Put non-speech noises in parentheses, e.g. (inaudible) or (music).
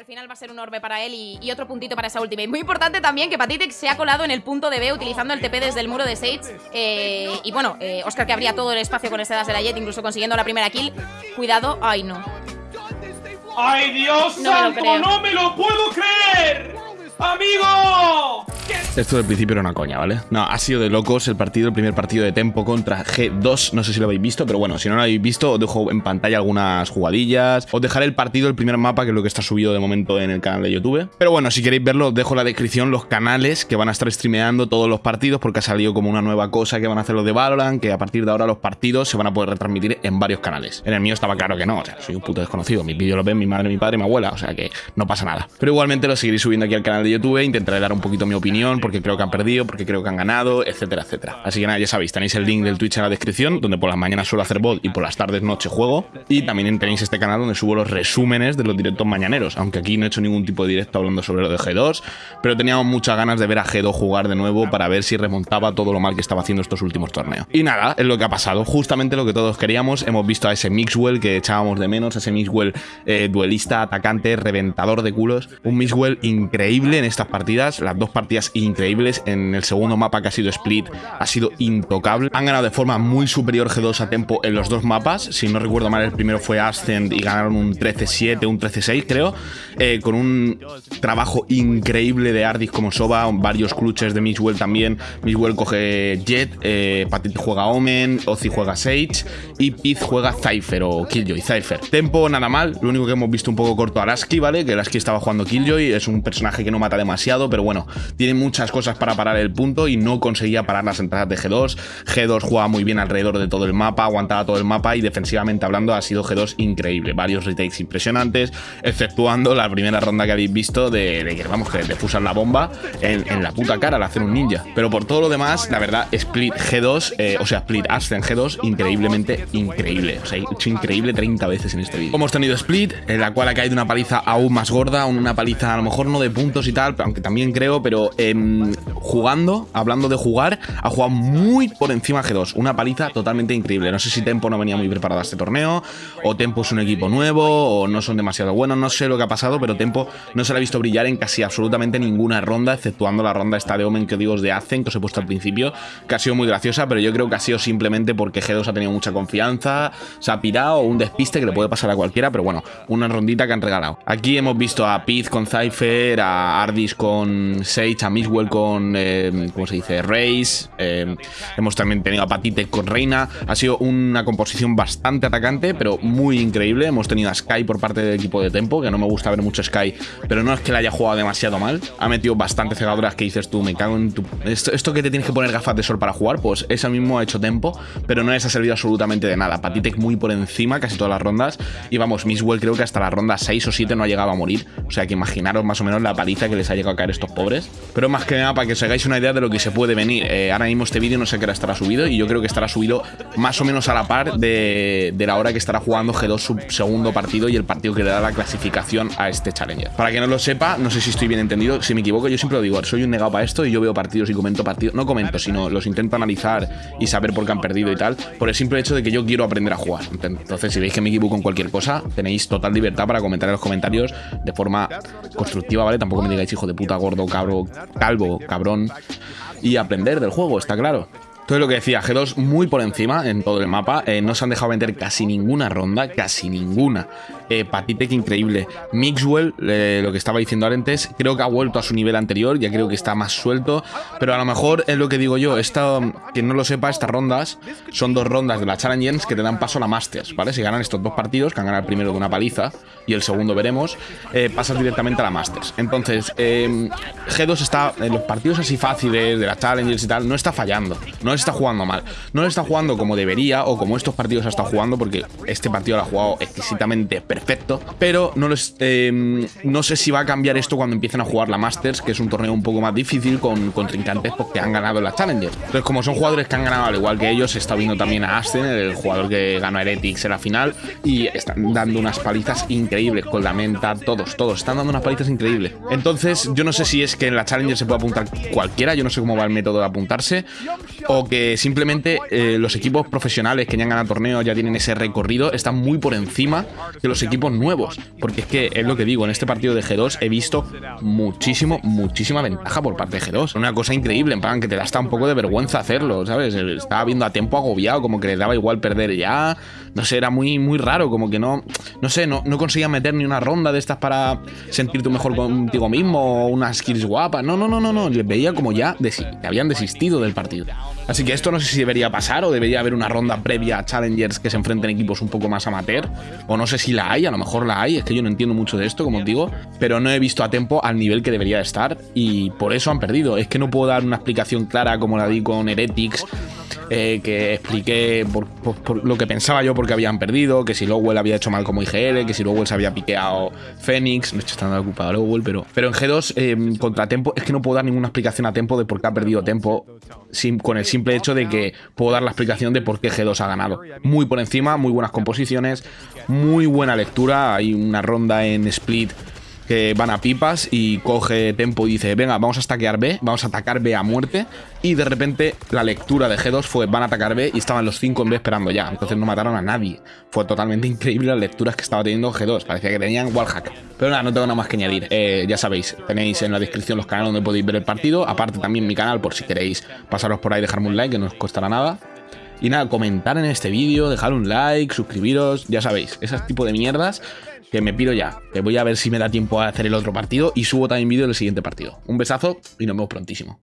al final va a ser un orbe para él y, otro puntito para esa ultimate. Muy importante también que Patitec se ha colado en el punto de B utilizando el TP desde el muro de Sage. Eh, y bueno, eh, Oscar que abría todo el espacio con ese dash de la Jet, incluso consiguiendo la primera kill. Cuidado. Ay, no. ¡Ay, Dios santo! ¡No me lo puedo creer! ¡Amigo! Esto del principio era una coña, ¿vale? No, ha sido de locos el partido, el primer partido de Tempo contra G2. No sé si lo habéis visto, pero bueno, si no lo habéis visto, os dejo en pantalla algunas jugadillas. Os dejaré el partido, el primer mapa, que es lo que está subido de momento en el canal de YouTube. Pero bueno, si queréis verlo, os dejo en la descripción los canales que van a estar streameando todos los partidos, porque ha salido como una nueva cosa que van a hacer los de Valorant, que a partir de ahora los partidos se van a poder retransmitir en varios canales. En el mío estaba claro que no, o sea, soy un puto desconocido. Mis vídeos los ven mi madre, mi padre, mi abuela, o sea que no pasa nada. Pero igualmente lo seguiré subiendo aquí al canal de YouTube, intentaré dar un poquito mi opinión, porque creo que han perdido porque creo que han ganado, etcétera, etcétera. Así que nada, ya sabéis, tenéis el link del Twitch en la descripción, donde por las mañanas suelo hacer bot y por las tardes noche juego. Y también tenéis este canal donde subo los resúmenes de los directos mañaneros, aunque aquí no he hecho ningún tipo de directo hablando sobre lo de G2, pero teníamos muchas ganas de ver a G2 jugar de nuevo para ver si remontaba todo lo mal que estaba haciendo estos últimos torneos. Y nada, es lo que ha pasado, justamente lo que todos queríamos, hemos visto a ese Mixwell que echábamos de menos, ese Mixwell eh, duelista, atacante, reventador de culos, un Mixwell increíble en estas partidas, las dos partidas increíbles en el segundo mapa que ha sido Split ha sido intocable. Han ganado de forma muy superior G2 a Tempo en los dos mapas. Si no recuerdo mal, el primero fue Ascend y ganaron un 13-7, un 13-6 creo. Eh, con un trabajo increíble de Ardis como Soba, varios clutches de Mixwell también. Mixwell coge Jet, eh, Patit juega Omen, Ozzy juega Sage y Piz juega Cypher o Killjoy, Cypher. Tempo nada mal, lo único que hemos visto un poco corto a Lasky, ¿vale? Que Lasky estaba jugando Killjoy, es un personaje que no mata demasiado, pero bueno, tiene muchas cosas para parar el punto y no conseguía parar las entradas de G2. G2 jugaba muy bien alrededor de todo el mapa, aguantaba todo el mapa y defensivamente hablando ha sido G2 increíble. Varios retakes impresionantes, exceptuando la primera ronda que habéis visto de, que vamos, que de fusar la bomba en, la puta cara al hacer un ninja. Pero por todo lo demás, la verdad, Split G2, eh, o sea, Split Ascent G2, increíblemente increíble. O sea, he hecho increíble 30 veces en este vídeo. Hemos tenido Split, en la cual ha caído una paliza aún más gorda, una paliza a lo mejor no de puntos y tal, aunque también creo, pero jugando, hablando de jugar, ha jugado muy por encima G2. Una paliza totalmente increíble. No sé si Tempo no venía muy preparado a este torneo, o Tempo es un equipo nuevo, o no son demasiado buenos, no sé lo que ha pasado, pero Tempo no se le ha visto brillar en casi absolutamente ninguna ronda, exceptuando la ronda esta de Omen que digo de Azen, que os he puesto al principio, que ha sido muy graciosa, pero yo creo que ha sido simplemente porque G2 ha tenido mucha confianza, se ha pirado, un despiste que le puede pasar a cualquiera, pero bueno, una rondita que han regalado. Aquí hemos visto a Piz con Cypher, a Ardis con Sage, a Miswell con, eh, ¿cómo se dice? Race, eh, hemos también tenido a Patite con Reina. Ha sido una composición bastante atacante, pero muy increíble. Hemos tenido a Sky por parte del equipo de Tempo, que no me gusta ver mucho Sky, pero no es que le haya jugado demasiado mal. Ha metido bastantes cegaduras que dices tú, me cago en tu... Esto, que te tienes que poner gafas de sol para jugar, pues eso mismo ha hecho Tempo, pero no les ha servido absolutamente de nada. Patitec muy por encima casi todas las rondas. Y vamos, Misswell creo que hasta la ronda 6 o 7 no ha llegado a morir. O sea que imaginaros más o menos la paliza que les ha llegado a caer estos pobres. Pero más que nada para que os hagáis una idea de lo que se puede venir. Eh, ahora mismo este vídeo no sé qué estará subido y yo creo que estará subido más o menos a la par de, la hora que estará jugando G2 su segundo partido y el partido que le da la clasificación a este Challenger. Para que no lo sepa, no sé si estoy bien entendido, si me equivoco, yo siempre lo digo, soy un negado para esto y yo veo partidos y comento partidos, no comento, sino los intento analizar y saber por qué han perdido y tal, por el simple hecho de que yo quiero aprender a jugar. Entonces, si veis que me equivoco en cualquier cosa, tenéis total libertad para comentar en los comentarios de forma constructiva, ¿vale? Tampoco me digáis hijo de puta, gordo, cabro, calvo, cabrón y aprender del juego, está claro. Entonces lo que decía, G2 muy por encima en todo el mapa, eh, no se han dejado vender casi ninguna ronda, casi ninguna. Eh, Patitec increíble. Mixwell, eh, lo que estaba diciendo antes, creo que ha vuelto a su nivel anterior, ya creo que está más suelto, pero a lo mejor es lo que digo yo, esta, quien no lo sepa, estas rondas son dos rondas de la Challengers que te dan paso a la Masters, ¿vale? Si ganan estos dos partidos, que han ganado el primero de una paliza y el segundo veremos, eh, pasas directamente a la Masters. Entonces, G2 está en los partidos así fáciles de la Challengers y tal, no está fallando, no está jugando mal. No lo está jugando como debería o como estos partidos ha estado jugando, porque este partido lo ha jugado exquisitamente perfecto. Pero no, eh, no sé si va a cambiar esto cuando empiecen a jugar la Masters, que es un torneo un poco más difícil con trincantes porque han ganado la Challenger. Entonces, como son jugadores que han ganado al igual que ellos, se está viendo también a Aston, el jugador que ganó a Heretics en la final, y están dando unas palizas increíbles con la menta, todos, todos, están dando unas palizas increíbles. Entonces, yo no sé si es que en la Challenger se puede apuntar cualquiera, yo no sé cómo va el método de apuntarse, o que simplemente eh, los equipos profesionales que ya han ganado torneos, ya tienen ese recorrido, están muy por encima de los equipos nuevos. Porque es que es lo que digo, en este partido de G2 he visto muchísimo, muchísima ventaja por parte de G2. Una cosa increíble, en plan que te da hasta un poco de vergüenza hacerlo, ¿sabes? Estaba viendo a tiempo agobiado, como que le daba igual perder ya. No sé, era muy, muy raro, como que no, no sé, no, no conseguía meter ni una ronda de estas para sentirte mejor contigo mismo o unas skills guapas. No, no, no, no, no. Les veía como ya habían desistido del partido. Así que esto no sé si debería pasar o debería haber una ronda previa a Challengers que se enfrenten equipos un poco más amateur. O no sé si la hay, a lo mejor la hay, es que yo no entiendo mucho de esto, como os digo. Pero no he visto a tiempo al nivel que debería estar y por eso han perdido. Es que no puedo dar una explicación clara como la di con Heretics eh, que expliqué por, lo que pensaba yo porque habían perdido, que si Lowell había hecho mal como IGL, que si Lowell se había piqueado Fénix, no estoy estando ocupado Lowell, pero, pero en G2 eh, contra Tempo es que no puedo dar ninguna explicación a Tempo de por qué ha perdido Tempo sin, con el simple hecho de que puedo dar la explicación de por qué G2 ha ganado. Muy por encima, muy buenas composiciones, muy buena lectura, hay una ronda en Split que van a pipas y coge tempo y dice, venga, vamos a stackear B, vamos a atacar B a muerte. Y de repente la lectura de G2 fue, van a atacar B y estaban los 5 en B esperando ya. Entonces no mataron a nadie. Fue totalmente (laughs) increíble las lecturas que estaba teniendo G2. Parecía que tenían wallhack. Pero nada, no tengo nada más que añadir. Eh, ya sabéis, tenéis en la descripción los canales donde podéis ver el partido. Aparte también mi canal por si queréis pasaros por ahí, dejarme un like, que no os costará nada. Y nada, comentar en este vídeo, dejar un like, suscribiros, ya sabéis, ese tipo de mierdas que me pido ya, que voy a ver si me da tiempo a hacer el otro partido y subo también vídeo del siguiente partido. Un besazo y nos vemos prontísimo.